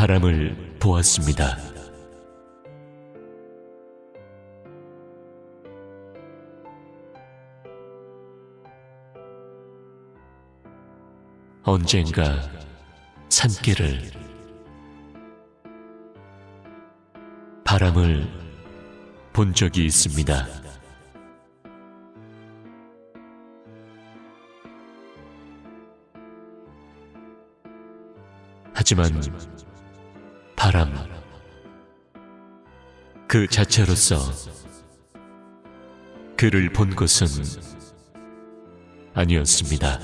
바람을 보았습니다. 언젠가 산길을 바람을 본 적이 있습니다. 하지만 바람 그 자체로서 그를 본 것은 아니었습니다.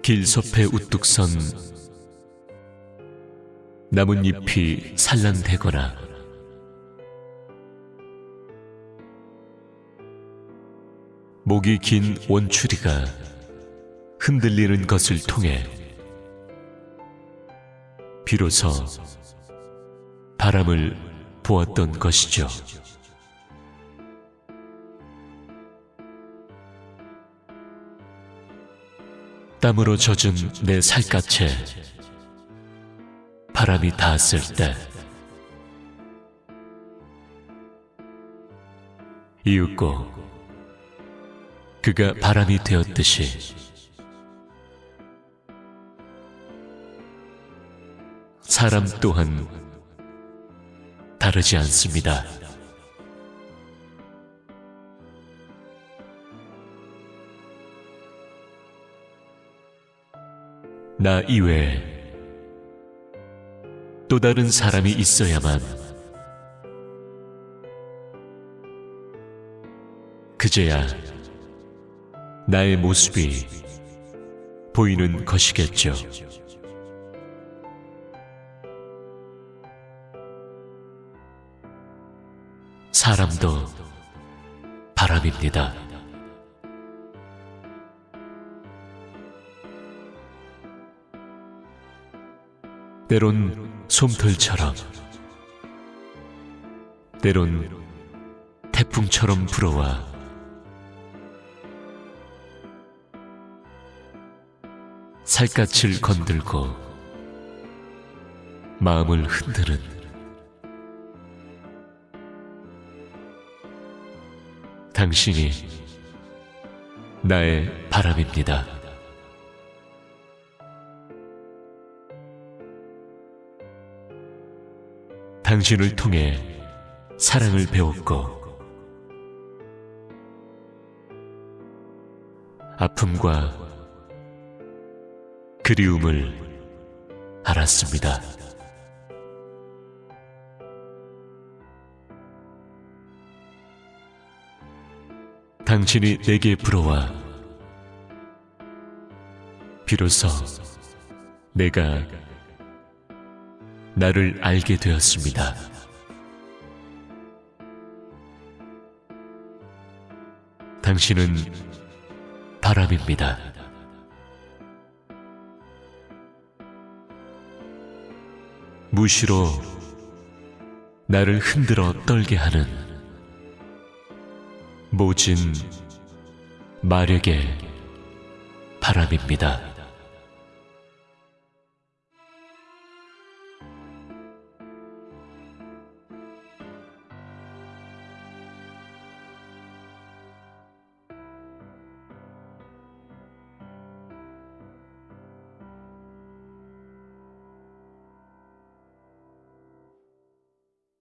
길섭에 우뚝 선 나뭇잎이 산란되거나 목이 긴 원추리가 흔들리는 것을 통해 비로소 바람을 보았던 것이죠. 땀으로 젖은 내 살갗에 바람이 닿았을 때 이윽고 그가 바람이 되었듯이 사람 또한 다르지 않습니다. 나 이외에 또 다른 사람이 있어야만 그제야 나의 모습이 보이는 것이겠죠. 사람도 바람입니다. 때론 솜털처럼, 때론 태풍처럼 불어와 살갗을 건들고 마음을 흔드는 당신이 나의 바람입니다. 당신을 통해 사랑을 배웠고 아픔과 그리움을 알았습니다. 당신이 내게 불어와 비로소 내가 나를 알게 되었습니다. 당신은 바람입니다. 무시로 나를 흔들어 떨게 하는 모진 마력의 바람입니다.